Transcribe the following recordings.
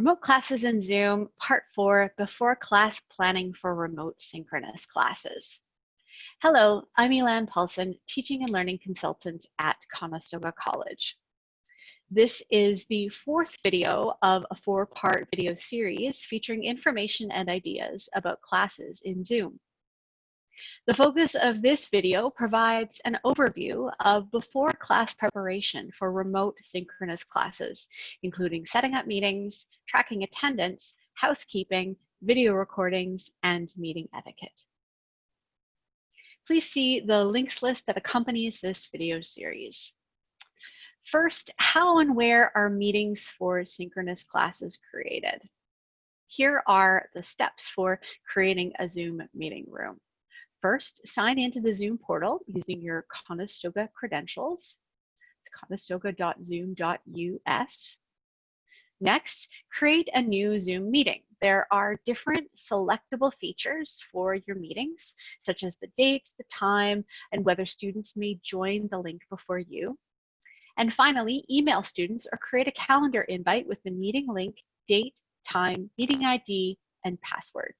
Remote classes in Zoom, part four, before class planning for remote synchronous classes. Hello, I'm Elan Paulson, teaching and learning consultant at Conestoga College. This is the fourth video of a four-part video series featuring information and ideas about classes in Zoom. The focus of this video provides an overview of before class preparation for remote synchronous classes, including setting up meetings, tracking attendance, housekeeping, video recordings, and meeting etiquette. Please see the links list that accompanies this video series. First, how and where are meetings for synchronous classes created? Here are the steps for creating a Zoom meeting room. First, sign into the Zoom portal using your Conestoga credentials. It's conestoga.zoom.us. Next, create a new Zoom meeting. There are different selectable features for your meetings, such as the date, the time, and whether students may join the link before you. And finally, email students or create a calendar invite with the meeting link, date, time, meeting ID, and password.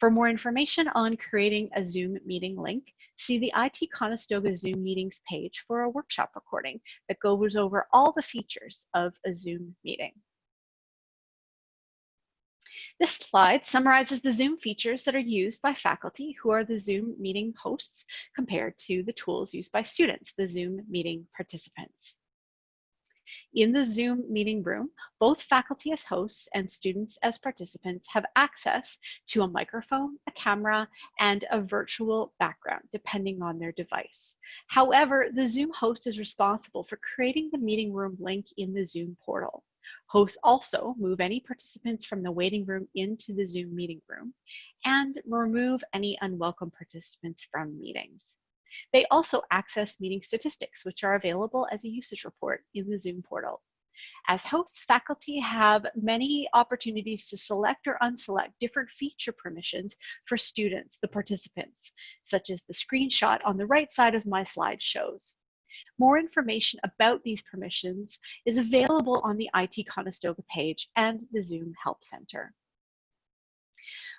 For more information on creating a Zoom meeting link, see the IT Conestoga Zoom meetings page for a workshop recording that goes over all the features of a Zoom meeting. This slide summarizes the Zoom features that are used by faculty who are the Zoom meeting hosts compared to the tools used by students, the Zoom meeting participants. In the Zoom meeting room, both faculty as hosts and students as participants have access to a microphone, a camera, and a virtual background, depending on their device. However, the Zoom host is responsible for creating the meeting room link in the Zoom portal. Hosts also move any participants from the waiting room into the Zoom meeting room and remove any unwelcome participants from meetings. They also access meeting statistics, which are available as a usage report in the Zoom portal. As hosts, faculty have many opportunities to select or unselect different feature permissions for students, the participants, such as the screenshot on the right side of my slide shows. More information about these permissions is available on the IT Conestoga page and the Zoom Help Center.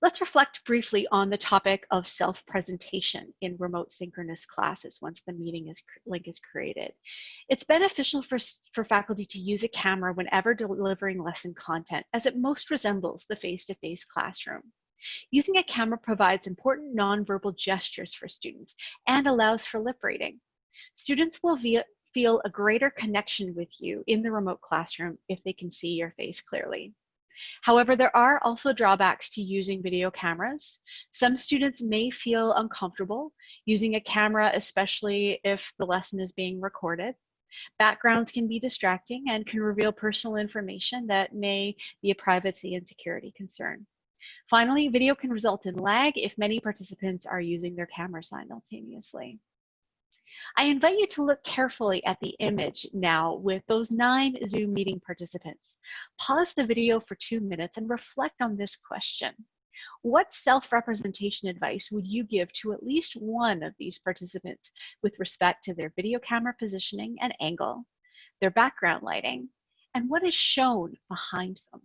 Let's reflect briefly on the topic of self-presentation in remote synchronous classes once the meeting is, link is created. It's beneficial for, for faculty to use a camera whenever delivering lesson content as it most resembles the face-to-face -face classroom. Using a camera provides important nonverbal gestures for students and allows for lip reading. Students will via, feel a greater connection with you in the remote classroom if they can see your face clearly. However, there are also drawbacks to using video cameras. Some students may feel uncomfortable using a camera, especially if the lesson is being recorded. Backgrounds can be distracting and can reveal personal information that may be a privacy and security concern. Finally, video can result in lag if many participants are using their camera simultaneously. I invite you to look carefully at the image now with those nine Zoom meeting participants. Pause the video for two minutes and reflect on this question. What self-representation advice would you give to at least one of these participants with respect to their video camera positioning and angle, their background lighting, and what is shown behind them?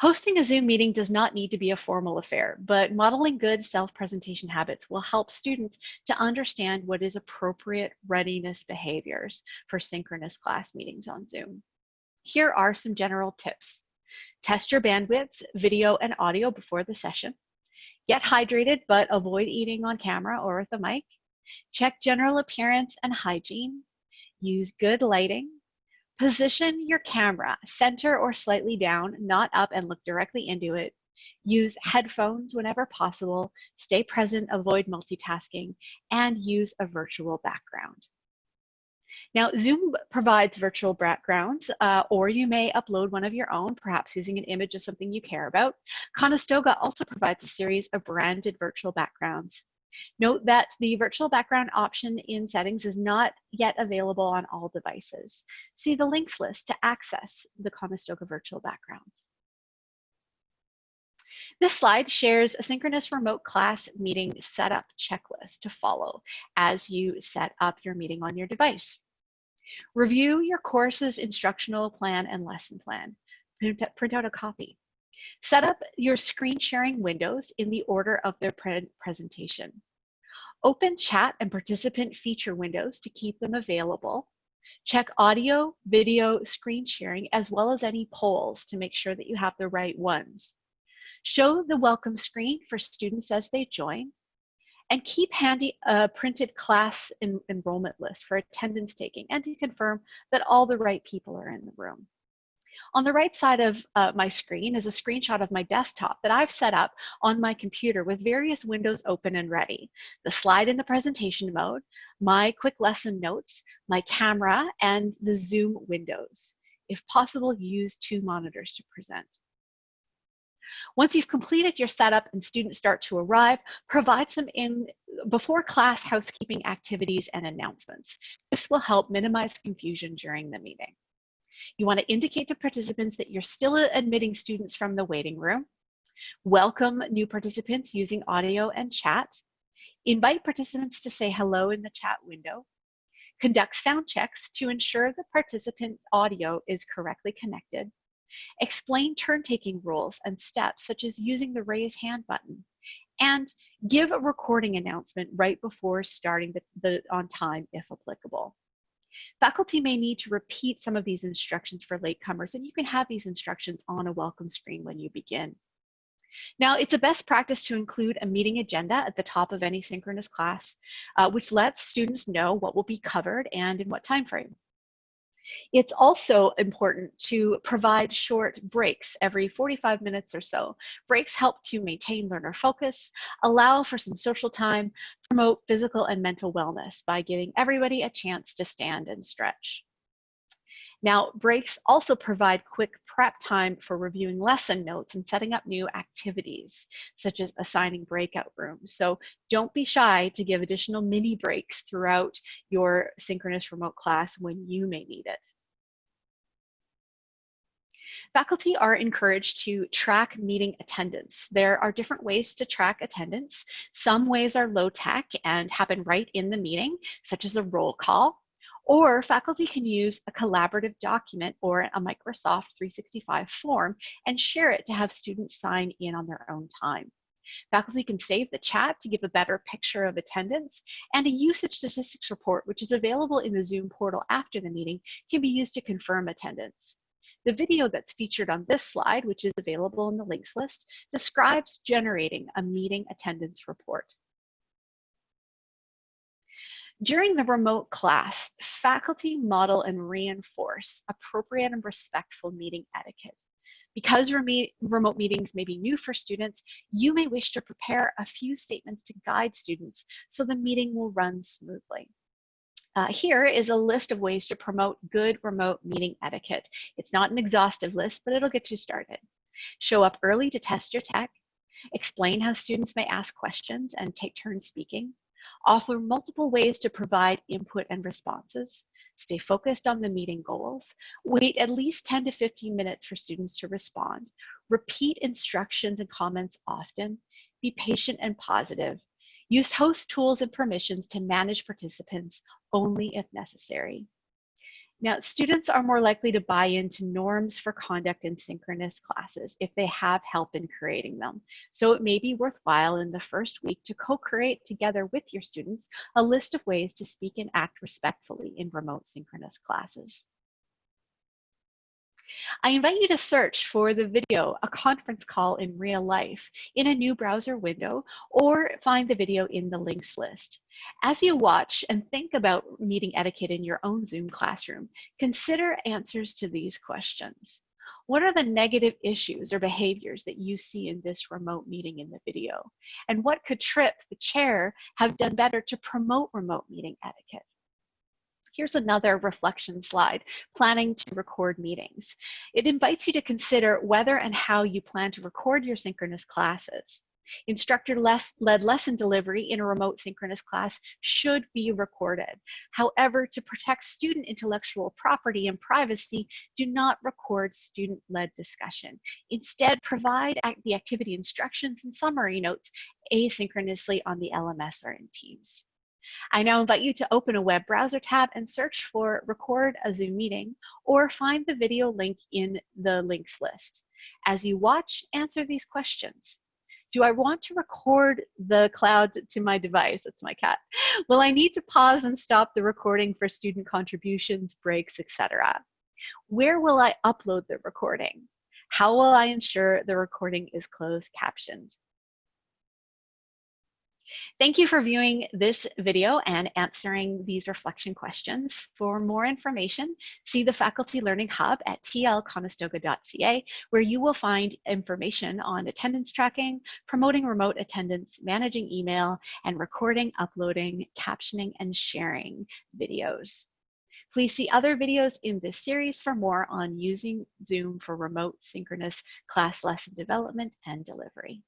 Hosting a Zoom meeting does not need to be a formal affair, but modeling good self-presentation habits will help students to understand what is appropriate readiness behaviors for synchronous class meetings on Zoom. Here are some general tips. Test your bandwidth, video and audio before the session. Get hydrated, but avoid eating on camera or with a mic. Check general appearance and hygiene. Use good lighting. Position your camera center or slightly down, not up and look directly into it. Use headphones whenever possible, stay present, avoid multitasking, and use a virtual background. Now, Zoom provides virtual backgrounds, uh, or you may upload one of your own, perhaps using an image of something you care about. Conestoga also provides a series of branded virtual backgrounds. Note that the virtual background option in settings is not yet available on all devices. See the links list to access the Conestoga virtual backgrounds. This slide shares a synchronous remote class meeting setup checklist to follow as you set up your meeting on your device. Review your course's instructional plan and lesson plan. Print, print out a copy. Set up your screen sharing windows in the order of their pre presentation. Open chat and participant feature windows to keep them available. Check audio, video, screen sharing, as well as any polls to make sure that you have the right ones. Show the welcome screen for students as they join. And keep handy a printed class en enrollment list for attendance taking and to confirm that all the right people are in the room. On the right side of uh, my screen is a screenshot of my desktop that I've set up on my computer with various windows open and ready. The slide in the presentation mode, my quick lesson notes, my camera, and the Zoom windows. If possible, use two monitors to present. Once you've completed your setup and students start to arrive, provide some in before class housekeeping activities and announcements. This will help minimize confusion during the meeting. You want to indicate to participants that you're still admitting students from the waiting room. Welcome new participants using audio and chat. Invite participants to say hello in the chat window. Conduct sound checks to ensure the participant's audio is correctly connected. Explain turn-taking rules and steps, such as using the raise hand button. And give a recording announcement right before starting the, the on time if applicable. Faculty may need to repeat some of these instructions for latecomers, and you can have these instructions on a welcome screen when you begin. Now, it's a best practice to include a meeting agenda at the top of any synchronous class, uh, which lets students know what will be covered and in what time frame. It's also important to provide short breaks every 45 minutes or so. Breaks help to maintain learner focus, allow for some social time, promote physical and mental wellness by giving everybody a chance to stand and stretch. Now, breaks also provide quick prep time for reviewing lesson notes and setting up new activities, such as assigning breakout rooms. So don't be shy to give additional mini breaks throughout your synchronous remote class when you may need it. Faculty are encouraged to track meeting attendance. There are different ways to track attendance. Some ways are low tech and happen right in the meeting, such as a roll call. Or faculty can use a collaborative document or a Microsoft 365 form and share it to have students sign in on their own time. Faculty can save the chat to give a better picture of attendance, and a usage statistics report, which is available in the Zoom portal after the meeting, can be used to confirm attendance. The video that's featured on this slide, which is available in the links list, describes generating a meeting attendance report. During the remote class, faculty model and reinforce appropriate and respectful meeting etiquette. Because remote meetings may be new for students, you may wish to prepare a few statements to guide students so the meeting will run smoothly. Uh, here is a list of ways to promote good remote meeting etiquette. It's not an exhaustive list, but it'll get you started. Show up early to test your tech. Explain how students may ask questions and take turns speaking offer multiple ways to provide input and responses, stay focused on the meeting goals, wait at least 10 to 15 minutes for students to respond, repeat instructions and comments often, be patient and positive, use host tools and permissions to manage participants only if necessary. Now, students are more likely to buy into norms for conduct in synchronous classes if they have help in creating them. So it may be worthwhile in the first week to co-create together with your students a list of ways to speak and act respectfully in remote synchronous classes. I invite you to search for the video, a conference call in real life, in a new browser window, or find the video in the links list. As you watch and think about meeting etiquette in your own Zoom classroom, consider answers to these questions. What are the negative issues or behaviors that you see in this remote meeting in the video? And what could Trip, the chair, have done better to promote remote meeting etiquette? Here's another reflection slide, planning to record meetings. It invites you to consider whether and how you plan to record your synchronous classes. Instructor-led lesson delivery in a remote synchronous class should be recorded. However, to protect student intellectual property and privacy, do not record student-led discussion. Instead, provide the activity instructions and summary notes asynchronously on the LMS or in Teams. I now invite you to open a web browser tab and search for record a Zoom meeting or find the video link in the links list. As you watch, answer these questions. Do I want to record the cloud to my device? It's my cat. Will I need to pause and stop the recording for student contributions, breaks, etc.? Where will I upload the recording? How will I ensure the recording is closed captioned? Thank you for viewing this video and answering these reflection questions. For more information, see the Faculty Learning Hub at tlconestoga.ca, where you will find information on attendance tracking, promoting remote attendance, managing email, and recording, uploading, captioning, and sharing videos. Please see other videos in this series for more on using Zoom for remote synchronous class lesson development and delivery.